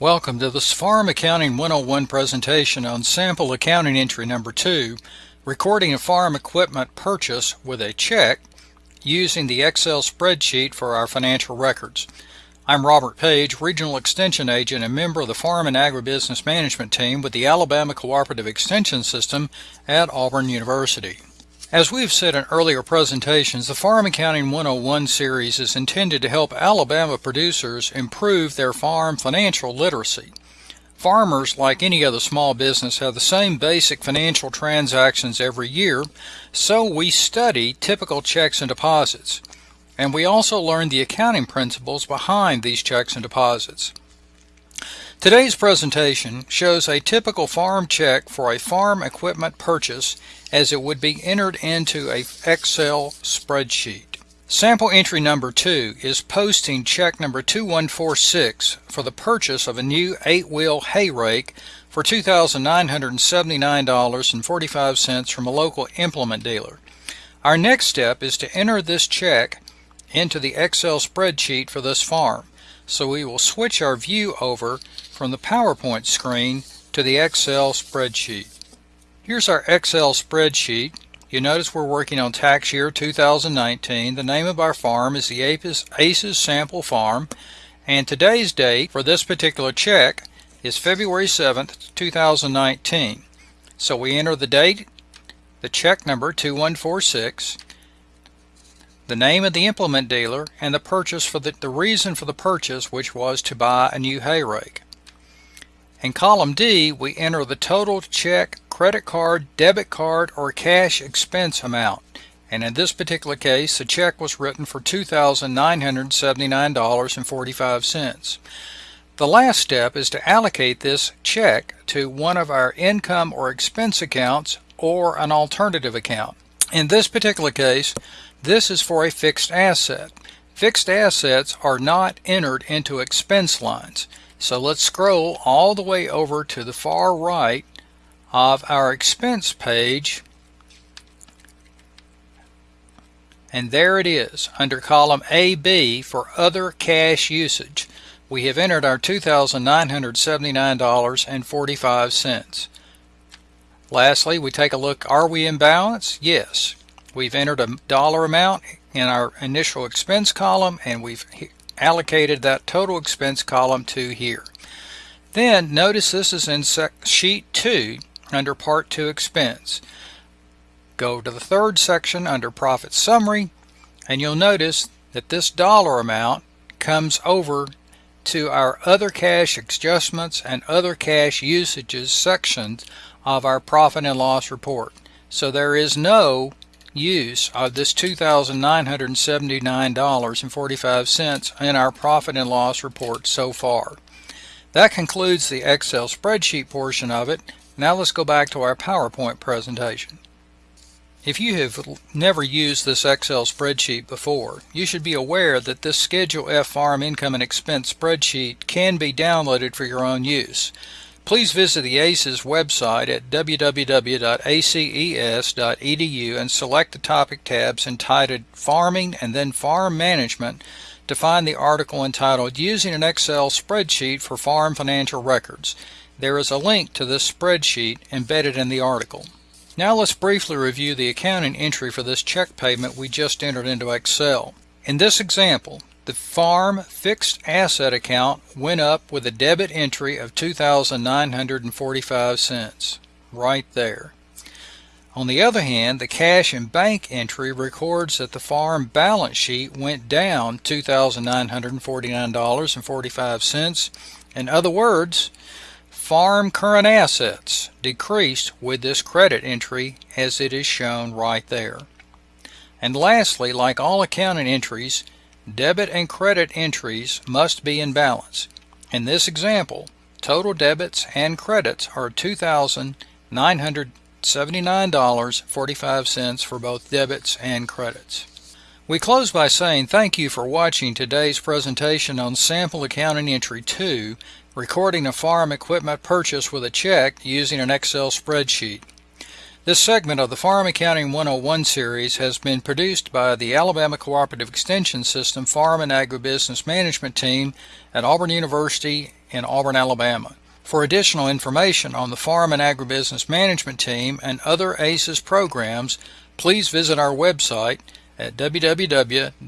Welcome to this Farm Accounting 101 presentation on sample accounting entry number 2, recording a farm equipment purchase with a check using the Excel spreadsheet for our financial records. I'm Robert Page, Regional Extension Agent and member of the Farm and Agribusiness Management Team with the Alabama Cooperative Extension System at Auburn University. As we've said in earlier presentations, the Farm Accounting 101 series is intended to help Alabama producers improve their farm financial literacy. Farmers, like any other small business, have the same basic financial transactions every year, so we study typical checks and deposits. And we also learn the accounting principles behind these checks and deposits. Today's presentation shows a typical farm check for a farm equipment purchase as it would be entered into a Excel spreadsheet. Sample entry number 2 is posting check number 2146 for the purchase of a new 8-wheel hay rake for $2,979.45 from a local implement dealer. Our next step is to enter this check into the Excel spreadsheet for this farm. So we will switch our view over from the PowerPoint screen to the Excel spreadsheet. Here's our Excel spreadsheet. You notice we're working on tax year 2019. The name of our farm is the ACES Sample Farm and today's date for this particular check is February 7th 2019. So we enter the date, the check number 2146 the name of the implement dealer, and the purchase for the, the reason for the purchase, which was to buy a new hay rake. In column D, we enter the total check, credit card, debit card, or cash expense amount. And in this particular case, the check was written for $2,979.45. The last step is to allocate this check to one of our income or expense accounts or an alternative account. In this particular case, this is for a fixed asset. Fixed assets are not entered into expense lines. So let's scroll all the way over to the far right of our expense page. And there it is under column AB for other cash usage. We have entered our $2,979.45. Lastly, we take a look, are we in balance? Yes. We've entered a dollar amount in our initial expense column and we've allocated that total expense column to here. Then notice this is in sheet 2 under part 2 expense. Go to the third section under profit summary and you'll notice that this dollar amount comes over to our other cash adjustments and other cash usages sections of our profit and loss report. So there is no use of this $2,979.45 in our profit and loss report so far. That concludes the Excel spreadsheet portion of it. Now let's go back to our PowerPoint presentation. If you have never used this Excel spreadsheet before, you should be aware that this Schedule F Farm Income and Expense spreadsheet can be downloaded for your own use. Please visit the ACES website at www.aces.edu and select the topic tabs entitled Farming and then Farm Management to find the article entitled Using an Excel Spreadsheet for Farm Financial Records. There is a link to this spreadsheet embedded in the article. Now let's briefly review the accounting entry for this check payment we just entered into Excel. In this example, the farm fixed asset account went up with a debit entry of 2,945 cents. Right there. On the other hand, the cash and bank entry records that the farm balance sheet went down $2,949.45. In other words, farm current assets decreased with this credit entry as it is shown right there. And lastly, like all accounting entries, Debit and credit entries must be in balance. In this example, total debits and credits are $2,979.45 for both debits and credits. We close by saying thank you for watching today's presentation on Sample Accounting Entry 2, recording a farm equipment purchase with a check using an Excel spreadsheet. This segment of the Farm Accounting 101 series has been produced by the Alabama Cooperative Extension System Farm and Agribusiness Management Team at Auburn University in Auburn, Alabama. For additional information on the Farm and Agribusiness Management Team and other ACES programs, please visit our website at www.aces.edu.